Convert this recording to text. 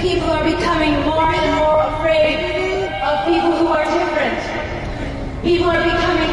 people are becoming more and more afraid of people who are different. People are becoming